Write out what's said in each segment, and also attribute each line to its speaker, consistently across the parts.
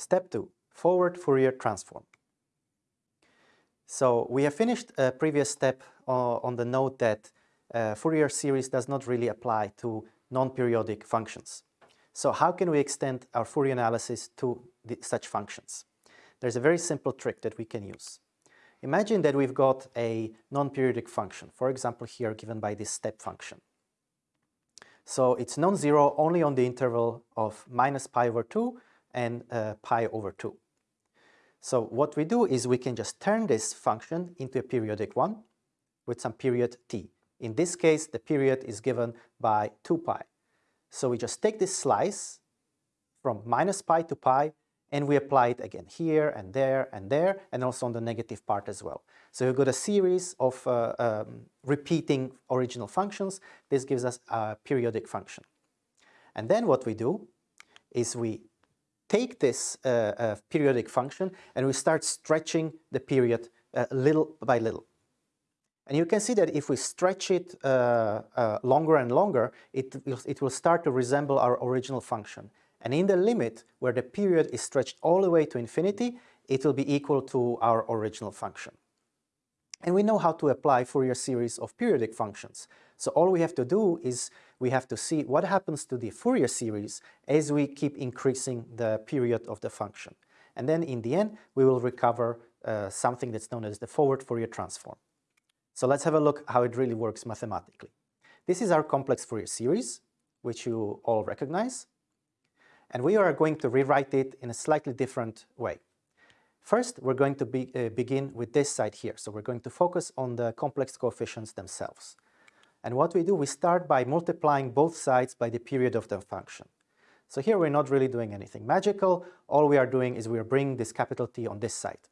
Speaker 1: Step 2. Forward Fourier transform. So we have finished a previous step uh, on the note that uh, Fourier series does not really apply to non-periodic functions. So how can we extend our Fourier analysis to the, such functions? There's a very simple trick that we can use. Imagine that we've got a non-periodic function, for example here given by this step function. So it's non-zero only on the interval of minus pi over 2 and uh, pi over 2. So what we do is we can just turn this function into a periodic one with some period t. In this case, the period is given by 2 pi. So we just take this slice from minus pi to pi and we apply it again here and there and there and also on the negative part as well. So we've got a series of uh, um, repeating original functions. This gives us a periodic function. And then what we do is we take this uh, uh, periodic function and we start stretching the period uh, little by little. And you can see that if we stretch it uh, uh, longer and longer, it it will start to resemble our original function. And in the limit, where the period is stretched all the way to infinity, it will be equal to our original function. And we know how to apply Fourier series of periodic functions. So all we have to do is we have to see what happens to the Fourier series as we keep increasing the period of the function. And then in the end, we will recover uh, something that's known as the forward Fourier transform. So let's have a look how it really works mathematically. This is our complex Fourier series, which you all recognize. And we are going to rewrite it in a slightly different way. First, we're going to be, uh, begin with this side here. So we're going to focus on the complex coefficients themselves. And what we do, we start by multiplying both sides by the period of the function. So here we're not really doing anything magical. All we are doing is we're bringing this capital T on this side.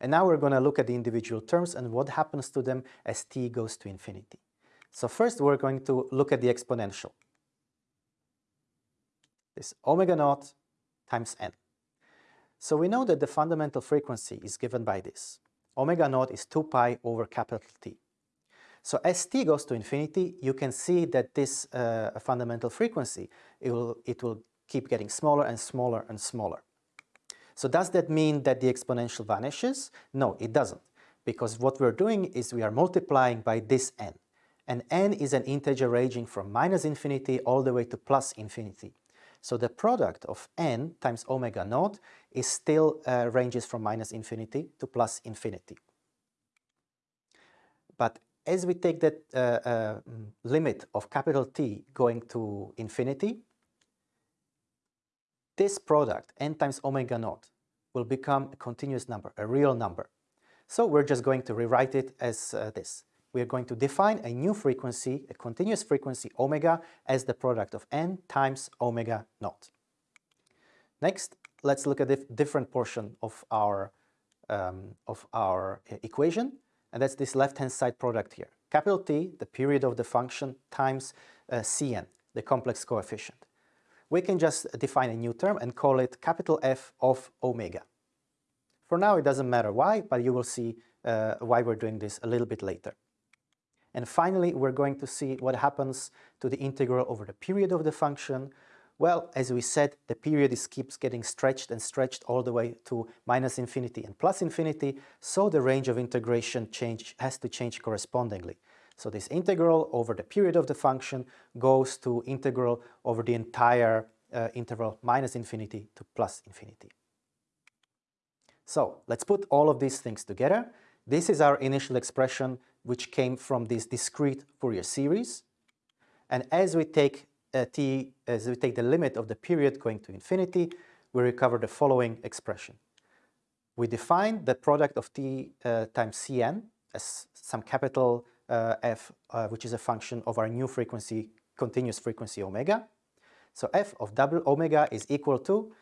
Speaker 1: And now we're going to look at the individual terms and what happens to them as t goes to infinity. So first we're going to look at the exponential this omega naught times n. So we know that the fundamental frequency is given by this. Omega naught is 2 pi over capital T. So as t goes to infinity, you can see that this uh, fundamental frequency, it will, it will keep getting smaller and smaller and smaller. So does that mean that the exponential vanishes? No, it doesn't. Because what we're doing is we are multiplying by this n. And n is an integer ranging from minus infinity all the way to plus infinity. So the product of n times omega naught is still uh, ranges from minus infinity to plus infinity. But as we take that uh, uh, limit of capital T going to infinity, this product, n times omega naught, will become a continuous number, a real number. So we're just going to rewrite it as uh, this we are going to define a new frequency, a continuous frequency omega, as the product of n times omega naught. Next, let's look at a different portion of our, um, of our equation, and that's this left-hand side product here. Capital T, the period of the function, times uh, Cn, the complex coefficient. We can just define a new term and call it capital F of omega. For now, it doesn't matter why, but you will see uh, why we're doing this a little bit later. And finally, we're going to see what happens to the integral over the period of the function. Well, as we said, the period is keeps getting stretched and stretched all the way to minus infinity and plus infinity, so the range of integration change has to change correspondingly. So this integral over the period of the function goes to integral over the entire uh, interval minus infinity to plus infinity. So let's put all of these things together. This is our initial expression which came from this discrete Fourier series. And as we take uh, t, as we take the limit of the period going to infinity, we recover the following expression. We define the product of t uh, times cn as some capital uh, F, uh, which is a function of our new frequency, continuous frequency omega. So f of double omega is equal to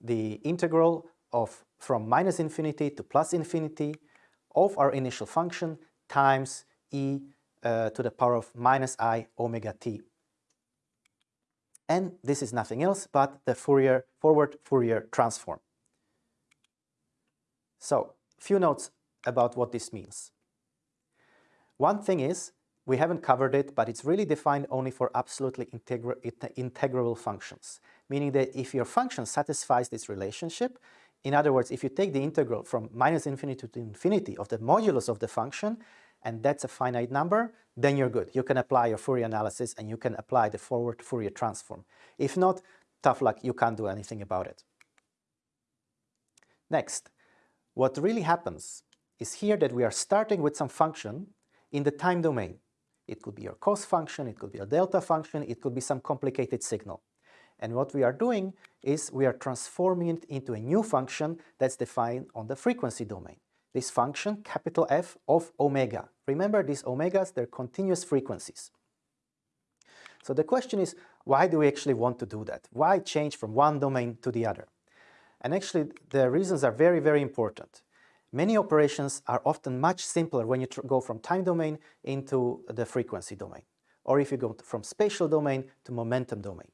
Speaker 1: the integral of from minus infinity to plus infinity of our initial function times e uh, to the power of minus i omega t. And this is nothing else but the Fourier forward Fourier transform. So, few notes about what this means. One thing is we haven't covered it, but it's really defined only for absolutely integra integrable functions, meaning that if your function satisfies this relationship, in other words, if you take the integral from minus infinity to infinity of the modulus of the function, and that's a finite number, then you're good. You can apply your Fourier analysis and you can apply the forward Fourier transform. If not, tough luck, you can't do anything about it. Next, what really happens is here that we are starting with some function in the time domain. It could be your cos function, it could be a delta function, it could be some complicated signal. And what we are doing is we are transforming it into a new function that's defined on the frequency domain. This function, capital F of omega. Remember these omegas, they're continuous frequencies. So the question is, why do we actually want to do that? Why change from one domain to the other? And actually, the reasons are very, very important. Many operations are often much simpler when you go from time domain into the frequency domain, or if you go from spatial domain to momentum domain.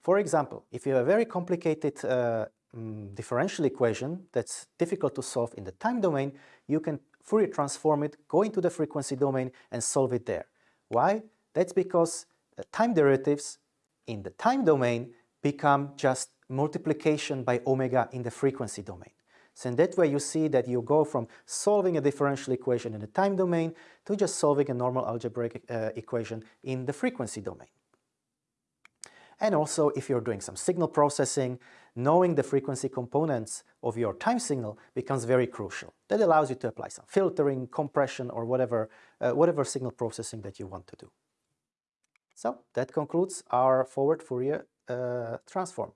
Speaker 1: For example, if you have a very complicated uh, um, differential equation that's difficult to solve in the time domain, you can Fourier transform it, go into the frequency domain and solve it there. Why? That's because uh, time derivatives in the time domain become just multiplication by omega in the frequency domain. So in that way you see that you go from solving a differential equation in the time domain to just solving a normal algebraic uh, equation in the frequency domain. And also if you're doing some signal processing, knowing the frequency components of your time signal becomes very crucial. That allows you to apply some filtering, compression or whatever, uh, whatever signal processing that you want to do. So that concludes our forward Fourier uh, transform.